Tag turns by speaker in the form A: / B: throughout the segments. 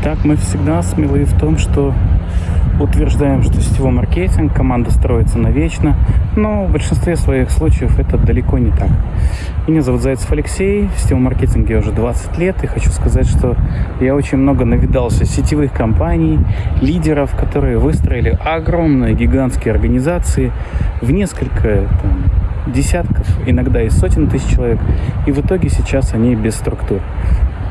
A: Так, мы всегда смелы в том, что утверждаем, что сетевой маркетинг, команда строится навечно, но в большинстве своих случаев это далеко не так. Меня зовут Зайцев Алексей, в сетевом маркетинге уже 20 лет, и хочу сказать, что я очень много навидался сетевых компаний, лидеров, которые выстроили огромные гигантские организации в несколько там, десятков, иногда и сотен тысяч человек, и в итоге сейчас они без структур.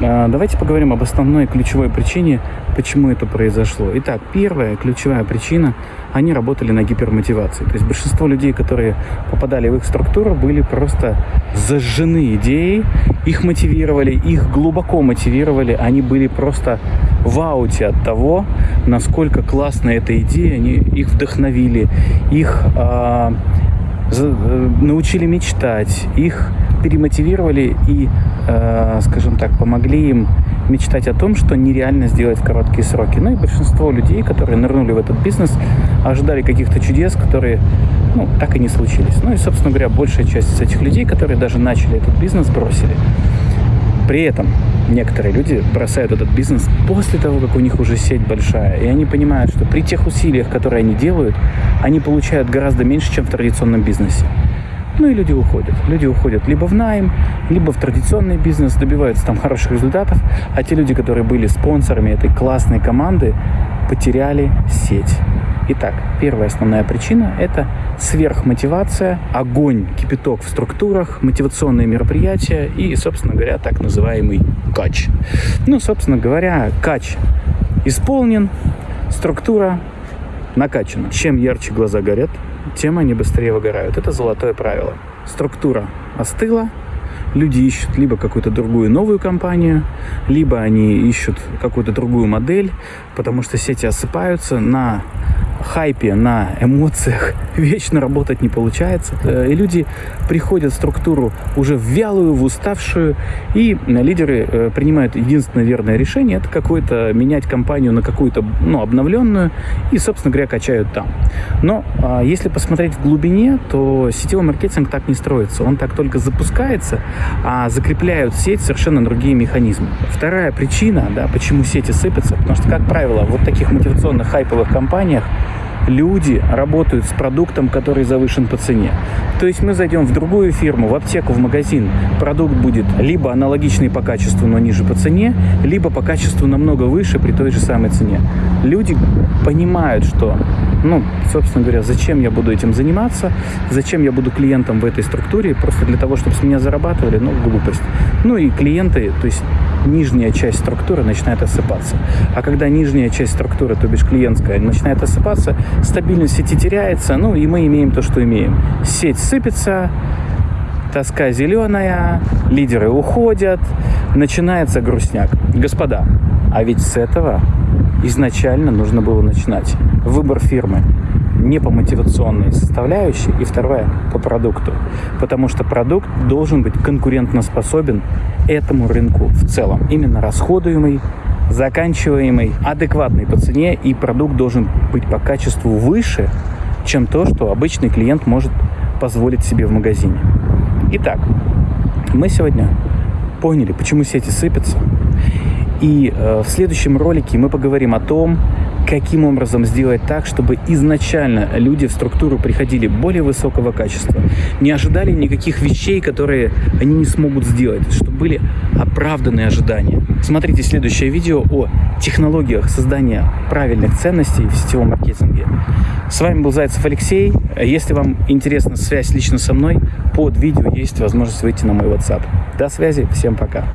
A: А, давайте поговорим об основной ключевой причине, почему это произошло. Итак, первая ключевая причина – они работали на гипермотивации. То есть большинство людей, которые попадали в их структуру, были просто зажжены идеей, их мотивировали, их глубоко мотивировали, они были просто в ауте от того, насколько классная эта идея, они их вдохновили, их э, научили мечтать, их перемотивировали и, э, скажем так, помогли им мечтать о том, что нереально сделать в короткие сроки. Ну и большинство людей, которые нырнули в этот бизнес, ожидали каких-то чудес, которые ну, так и не случились. Ну и, собственно говоря, большая часть из этих людей, которые даже начали этот бизнес, бросили. При этом некоторые люди бросают этот бизнес после того, как у них уже сеть большая, и они понимают, что при тех усилиях, которые они делают, они получают гораздо меньше, чем в традиционном бизнесе. Ну и люди уходят. Люди уходят либо в найм, либо в традиционный бизнес, добиваются там хороших результатов, а те люди, которые были спонсорами этой классной команды, потеряли сеть. Итак, первая основная причина – это сверхмотивация, огонь, кипяток в структурах, мотивационные мероприятия и, собственно говоря, так называемый кач. Ну, собственно говоря, кач исполнен, структура накачана. Чем ярче глаза горят, тем они быстрее выгорают. Это золотое правило. Структура остыла, люди ищут либо какую-то другую новую компанию, либо они ищут какую-то другую модель, потому что сети осыпаются на хайпе, на эмоциях вечно работать не получается. Э, и люди приходят в структуру уже в вялую, в уставшую, и лидеры э, принимают единственное верное решение, это какое-то менять компанию на какую-то ну, обновленную, и, собственно говоря, качают там. Но а, если посмотреть в глубине, то сетевой маркетинг так не строится. Он так только запускается, а закрепляют сеть совершенно другие механизмы. Вторая причина, да, почему сети сыпятся, потому что, как правило, вот таких мотивационных хайповых компаниях люди работают с продуктом, который завышен по цене. То есть мы зайдем в другую фирму, в аптеку, в магазин, продукт будет либо аналогичный по качеству, но ниже по цене, либо по качеству намного выше при той же самой цене. Люди понимают, что, ну, собственно говоря, зачем я буду этим заниматься, зачем я буду клиентом в этой структуре, просто для того, чтобы с меня зарабатывали, ну, глупость. Ну и клиенты, то есть нижняя часть структуры начинает осыпаться. А когда нижняя часть структуры, то бишь клиентская, начинает осыпаться, стабильность сети теряется, ну и мы имеем то, что имеем. Сеть сыпется, тоска зеленая, лидеры уходят, начинается грустняк. Господа, а ведь с этого изначально нужно было начинать. Выбор фирмы не по мотивационной составляющей, и вторая по продукту. Потому что продукт должен быть конкурентоспособен этому рынку в целом. Именно расходуемый, заканчиваемый, адекватный по цене, и продукт должен быть по качеству выше, чем то, что обычный клиент может позволить себе в магазине. Итак, мы сегодня поняли, почему сети сыпятся. И э, в следующем ролике мы поговорим о том, каким образом сделать так, чтобы изначально люди в структуру приходили более высокого качества, не ожидали никаких вещей, которые они не смогут сделать, чтобы были оправданные ожидания. Смотрите следующее видео о технологиях создания правильных ценностей в сетевом маркетинге. С вами был Зайцев Алексей. Если вам интересна связь лично со мной, под видео есть возможность выйти на мой WhatsApp. До связи, всем пока.